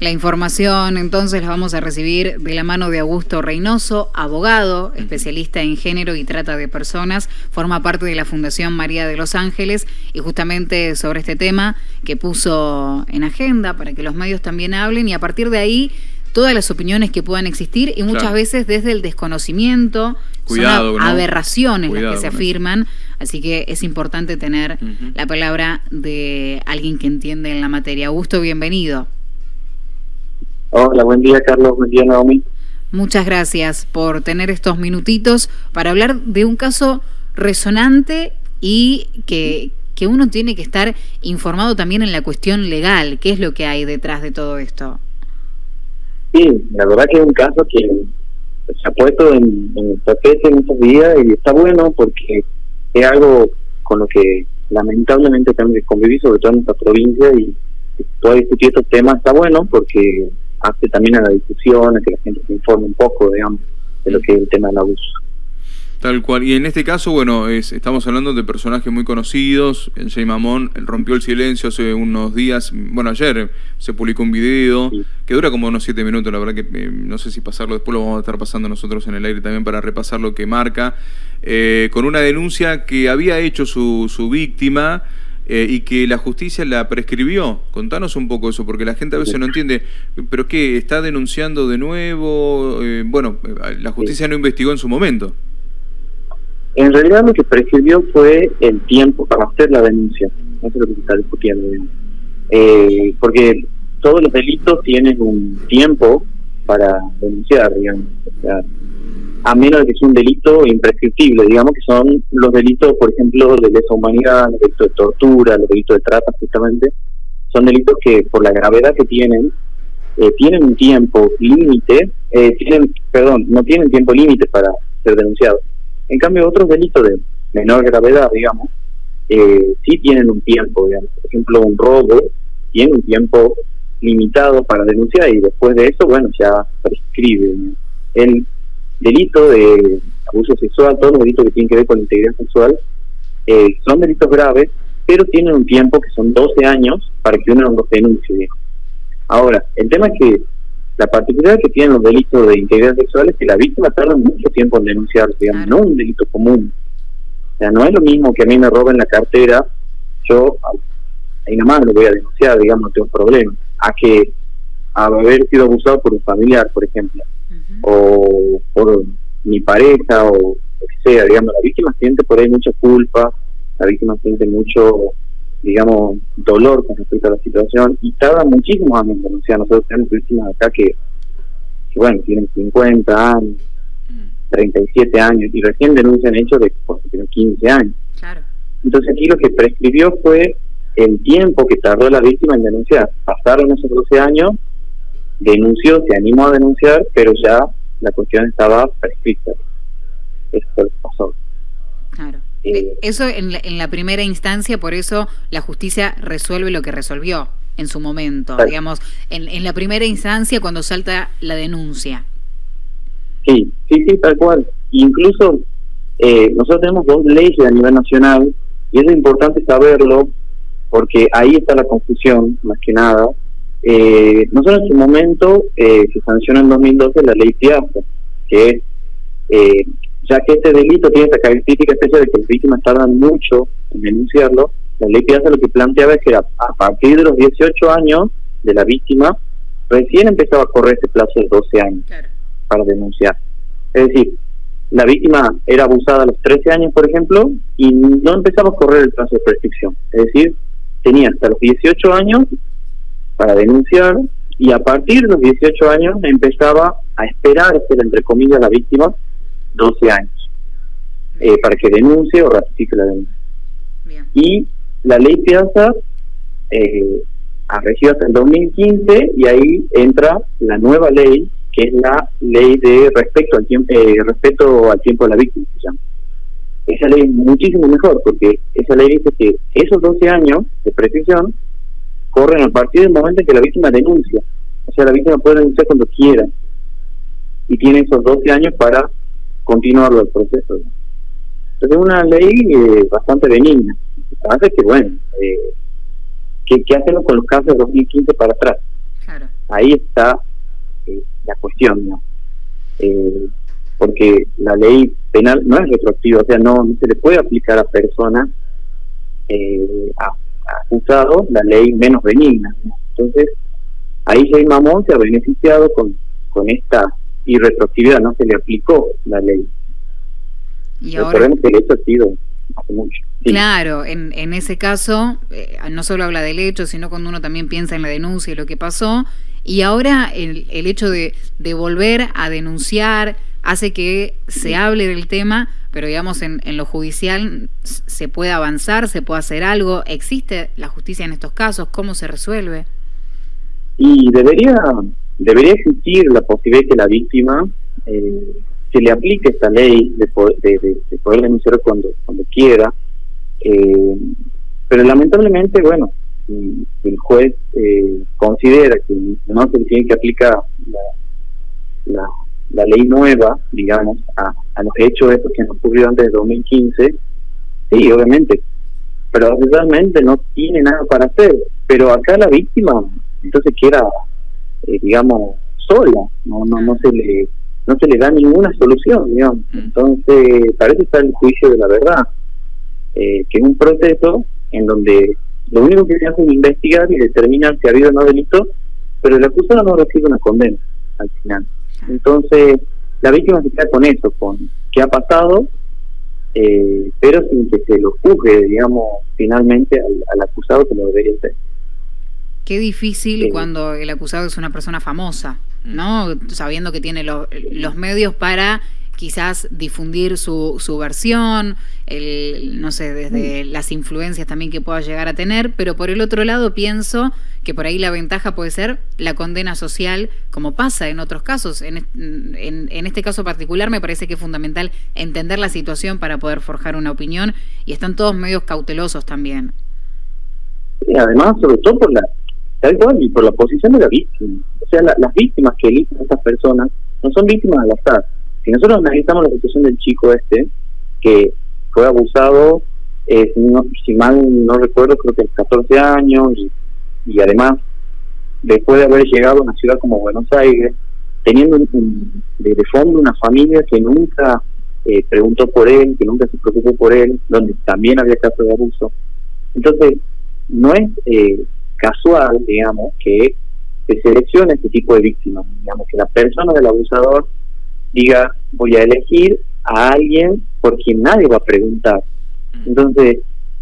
La información entonces la vamos a recibir de la mano de Augusto Reynoso, abogado, especialista en género y trata de personas, forma parte de la Fundación María de los Ángeles y justamente sobre este tema que puso en agenda para que los medios también hablen y a partir de ahí todas las opiniones que puedan existir y muchas veces desde el desconocimiento, Cuidado, son aberraciones las que se afirman, así que es importante tener la palabra de alguien que entiende en la materia. Augusto, bienvenido. Hola, buen día Carlos, buen día Naomi. Muchas gracias por tener estos minutitos para hablar de un caso resonante y que, que uno tiene que estar informado también en la cuestión legal. ¿Qué es lo que hay detrás de todo esto? Sí, la verdad que es un caso que se ha puesto en, en el tapete en estos días y está bueno porque es algo con lo que lamentablemente tenemos que convivir, sobre todo en esta provincia, y poder discutir estos temas está bueno porque hace también a la discusión, a que la gente se informe un poco, digamos, de lo que es el tema del abuso. Tal cual. Y en este caso, bueno, es, estamos hablando de personajes muy conocidos. El Jay Mamón rompió el silencio hace unos días. Bueno, ayer se publicó un video que dura como unos siete minutos. La verdad que eh, no sé si pasarlo, después lo vamos a estar pasando nosotros en el aire también para repasar lo que marca. Eh, con una denuncia que había hecho su, su víctima eh, y que la justicia la prescribió. Contanos un poco eso, porque la gente a veces no entiende, pero ¿qué? ¿Está denunciando de nuevo? Eh, bueno, la justicia no investigó en su momento. En realidad lo que prescribió fue el tiempo para hacer la denuncia. Eso es lo que se está discutiendo. Eh, porque todos los delitos tienen un tiempo para denunciar, digamos. O sea, a menos de que sea un delito imprescriptible, digamos que son los delitos, por ejemplo, de lesa humanidad, los delitos de tortura, los delitos de trata, justamente, son delitos que por la gravedad que tienen, eh, tienen un tiempo límite, eh, tienen, perdón, no tienen tiempo límite para ser denunciados. En cambio, otros delitos de menor gravedad, digamos, eh, sí tienen un tiempo, digamos. Por ejemplo, un robo tiene un tiempo limitado para denunciar y después de eso, bueno, ya prescribe. El delito de abuso sexual, todos los delitos que tienen que ver con la integridad sexual, eh, son delitos graves, pero tienen un tiempo que son 12 años para que uno los denuncie. Ahora, el tema es que la particularidad que tienen los delitos de integridad sexual es que la víctima tarda mucho tiempo en denunciar, digamos, no un delito común. O sea, no es lo mismo que a mí me roben la cartera, yo ahí nada más lo voy a denunciar, digamos, no tengo problema, a que a haber sido abusado por un familiar, por ejemplo o por mi pareja o lo que sea, digamos, la víctima siente por ahí mucha culpa, la víctima siente mucho, digamos, dolor con respecto a la situación y tarda muchísimos años en denunciar. Nosotros tenemos víctimas acá que, bueno, tienen 50 años, 37 años y recién denuncian hechos de porque tienen 15 años. Entonces aquí lo que prescribió fue el tiempo que tardó la víctima en denunciar. Pasaron esos 12 años denunció, se animó a denunciar, pero ya la cuestión estaba prescrita. Eso fue lo que pasó. Claro. Eh, eso en la, en la, primera instancia, por eso la justicia resuelve lo que resolvió en su momento, digamos, en, en la primera instancia cuando salta la denuncia. Sí, sí, sí, tal cual. Incluso eh, nosotros tenemos dos leyes a nivel nacional y es importante saberlo porque ahí está la confusión, más que nada, eh, nosotros en su momento eh, se sancionó en 2012 la ley Piazza, que eh, ya que este delito tiene esta característica especial de que las víctimas tardan mucho en denunciarlo, la ley Piazza lo que planteaba es que a, partir de los 18 años de la víctima, recién empezaba a correr ese plazo de 12 años para denunciar. Es decir, la víctima era abusada a los 13 años, por ejemplo, y no empezaba a correr el plazo de prescripción. Es decir, tenía hasta los 18 años para denunciar y a partir de los 18 años empezaba a esperar entre comillas, la víctima 12 años eh, para que denuncie o ratifique la denuncia. Y la ley Piazza eh, ha regido hasta el 2015 y ahí entra la nueva ley que es la ley de respeto al tiempo eh, respeto al tiempo de la víctima se llama. esa ley es muchísimo mejor porque esa ley dice que esos 12 años de prescripción corren a partir del momento en que la víctima denuncia. O sea, la víctima puede denunciar cuando quiera y tiene esos 12 años para continuar el proceso. Entonces es una ley eh, bastante benigna. Hace que, bueno, eh, ¿qué, hacemos con los casos de 2015 para atrás? Claro. ahí está eh, la cuestión, ¿no? Eh, porque la ley penal no es retroactiva, o sea, no, se le puede aplicar a personas, eh, a, acusados, la ley menos benigna. Entonces, ahí Jay Mamón se ha beneficiado con, con esta irretroactividad, no se le aplicó la ley. Y ahora... que el hecho ha sido hace mucho. Claro, en, en ese caso, eh, no solo habla del hecho, sino cuando uno también piensa en la denuncia y lo que pasó, y ahora el, el hecho de, de volver a denunciar hace que se hable del tema, pero digamos en, en lo judicial se puede avanzar, se puede hacer algo. ¿Existe la justicia en estos casos? ¿Cómo se resuelve? Y debería, debería existir la posibilidad que la víctima eh, se le aplique esta ley de poder, de, denunciar cuando, cuando quiera. Eh, pero lamentablemente, bueno, el juez eh, considera que no se tiene que aplicar la, la, ley nueva, digamos, a, a los hechos estos que han ocurrido antes de 2015, sí, obviamente, pero realmente no tiene nada para hacer. Pero acá la víctima, entonces queda, eh, digamos, sola, no, no, no se le no se le da ninguna solución, digamos. Mm. Entonces, parece estar el juicio de la verdad, eh, que es un proceso en donde lo único que se hace es investigar y determinar si ha habido o no delito, pero el acusado no recibe una condena al final. Entonces, la víctima se queda con eso, con qué ha pasado, eh, pero sin que se lo juzgue, digamos, finalmente al, acusado que lo debería ser. Qué difícil cuando el acusado es una persona famosa, ¿no? Sabiendo que tiene los medios para quizás difundir su, su versión, el, no sé, desde mm. las influencias también que pueda llegar a tener, pero por el otro lado pienso que por ahí la ventaja puede ser la condena social, como pasa en otros casos. En, en, en este caso particular me parece que es fundamental entender la situación para poder forjar una opinión y están todos medios cautelosos también. Y además, sobre todo por la, y por la posición de la víctima. O sea, las víctimas que eligen estas personas no son víctimas al azar si nosotros analizamos la situación del chico este, que fue abusado, eh, si, mal no recuerdo, creo que a 14 años, y, además, después de haber llegado a una ciudad como Buenos Aires, teniendo un, de, fondo una familia que nunca eh, preguntó por él, que nunca se preocupó por él, donde también había casos de abuso. Entonces, no es eh, casual, digamos, que se seleccione este tipo de víctimas, digamos, que la persona del abusador diga, voy a elegir a alguien por quien nadie va a preguntar. Mm. Entonces,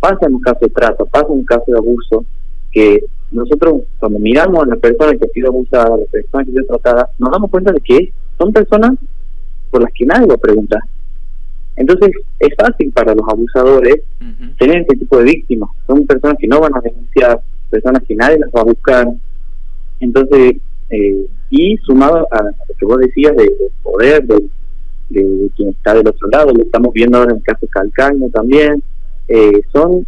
pasa en un caso de trato, pasa en un caso de abuso, que nosotros cuando miramos a la persona que ha sido abusada, a la persona que ha sido tratada, nos damos cuenta de que son personas por las que nadie va a preguntar. Entonces, es fácil para los abusadores tener este tipo de víctimas. Son personas que no van a denunciar, personas que nadie las va a buscar. Entonces, eh, y sumado a lo que vos decías de, poder de, quien está del otro lado, lo estamos viendo ahora en el caso Calcaño también, eh, son,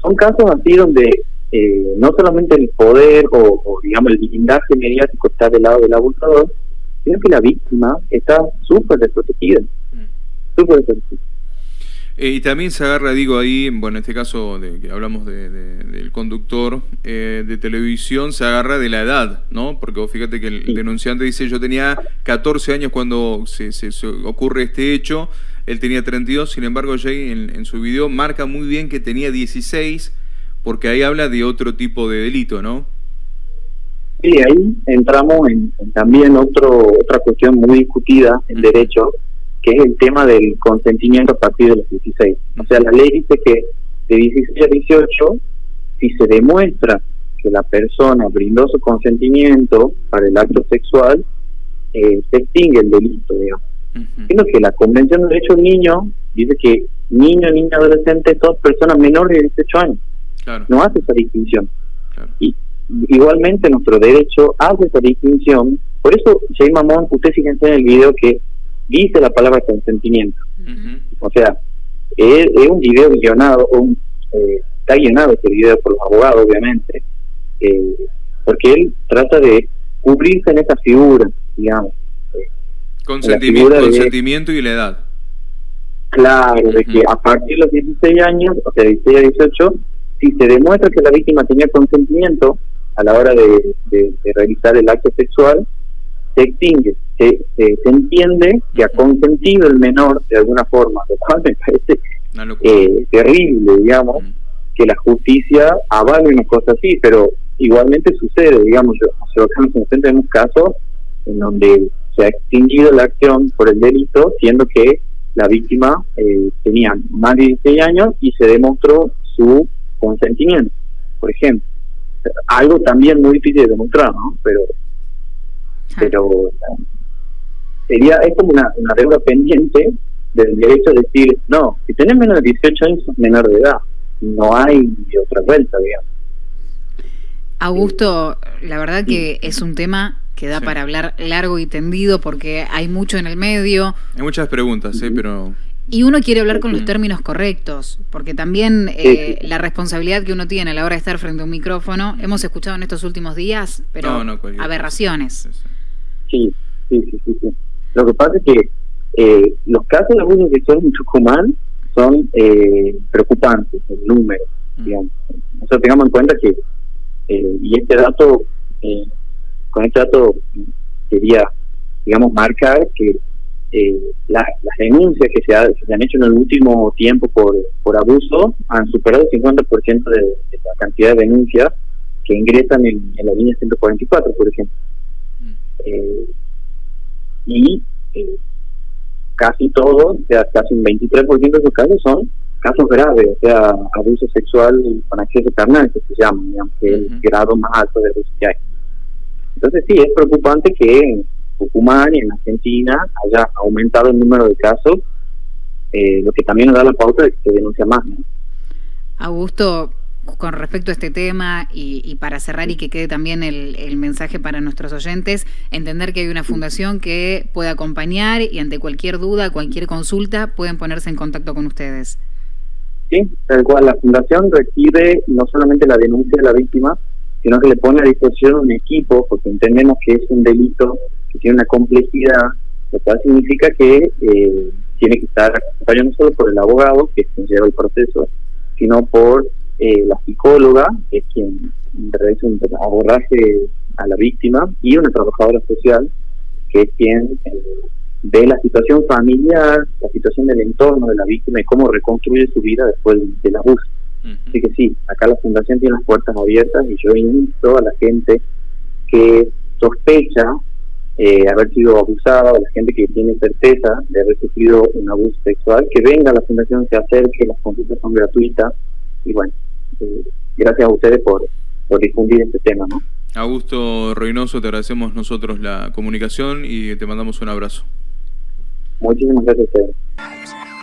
son casos así donde eh, no solamente el poder o, digamos el blindaje mediático está del lado del abusador, sino que la víctima está súper desprotegida, mm. súper desprotegida. Eh, y también se agarra, digo, ahí, bueno, en este caso de que hablamos de, del conductor eh, de televisión, se agarra de la edad, ¿no? Porque fíjate que el denunciante dice, yo tenía 14 años cuando se, se, ocurre este hecho, él tenía 32, sin embargo, Jay en, su video marca muy bien que tenía 16, porque ahí habla de otro tipo de delito, ¿no? Sí, ahí entramos en, en también otro, otra cuestión muy discutida en derecho, que es el tema del consentimiento a partir de los 16. O sea, la ley dice que de 16 a 18, si se demuestra que la persona brindó su consentimiento para el acto sexual, eh, se extingue el delito, digamos. Sino que la Convención de Derechos del Niño dice que niño, niña, adolescente, todas personas menores de 18 años. No hace esa distinción. Y igualmente nuestro derecho hace esa distinción. Por eso, Jay Mamón, usted fíjense en el video que dice la palabra consentimiento. O sea, es, un video guionado, un, eh, está guionado este video por los abogados, obviamente, eh, porque él trata de cubrirse en esa figura, digamos. Consentimiento, consentimiento y la edad. Claro, de que a partir de los 16 años, o sea, 16 a 18, si se demuestra que la víctima tenía consentimiento, a la hora de, realizar el acto sexual se extingue. Se, entiende que ha consentido el menor de alguna forma, lo cual me parece eh, terrible, digamos, mm. que la justicia avale una cosa así, pero igualmente sucede, digamos, yo, nosotros tenemos casos en donde se ha extinguido la acción por el delito, siendo que la víctima eh, tenía más de 16 años y se demostró su consentimiento, por ejemplo. Algo también muy difícil de demostrar, ¿no? Pero, pero sería, es como una, una deuda pendiente del derecho de decir, no, si tenés menos de 18 años, sos menor de edad. No hay otra vuelta, digamos. Augusto, la verdad que es un tema que da para hablar largo y tendido porque hay mucho en el medio. Hay muchas preguntas, ¿eh? pero... Y uno quiere hablar con los términos correctos, porque también eh, la responsabilidad que uno tiene a la hora de estar frente a un micrófono, hemos escuchado en estos últimos días, pero aberraciones. Sí, sí, sí, sí, Lo que pasa es que eh, los casos de abuso sexual en Tucumán son eh, preocupantes, el número, mm. digamos. Nosotros tengamos en cuenta que, eh, y este dato eh, con este dato quería, digamos, marcar que eh, las denuncias que se, han hecho en el último tiempo por, por abuso han superado el 50% de, la cantidad de denuncias que ingresan en, la línea 144, por ejemplo. Eh, y eh, casi todos, o sea, casi un 23% de esos casos son casos graves, o sea, abuso sexual con acceso carnal, que se llama, digamos, que es el grado más alto de abuso que hay. Entonces sí, es preocupante que en Tucumán y en Argentina haya aumentado el número de casos, eh, lo que también nos da la pauta de que se denuncia más. Augusto, con respecto a este tema y, para cerrar y que quede también el, mensaje para nuestros oyentes, entender que hay una fundación que puede acompañar y ante cualquier duda, cualquier consulta, pueden ponerse en contacto con ustedes. Sí, tal cual. La fundación recibe no solamente la denuncia de la víctima, sino que le pone a disposición un equipo, porque entendemos que es un delito que tiene una complejidad, lo cual significa que eh, tiene que estar acompañado no solo por el abogado, que lleva el proceso, sino por eh, la psicóloga, que es quien realiza un abordaje a la víctima, y una trabajadora social, que es quien eh, ve la situación familiar, la situación del entorno de la víctima y cómo reconstruye su vida después del abuso. Así que sí, acá la fundación tiene las puertas abiertas y yo invito a la gente que sospecha eh, haber sido abusada o la gente que tiene certeza de haber sufrido un abuso sexual, que venga a la fundación, se acerque, las consultas son gratuitas y bueno, eh, gracias a ustedes por, por difundir este tema. ¿no? Augusto Reynoso, te agradecemos nosotros la comunicación y te mandamos un abrazo. Muchísimas gracias a ustedes.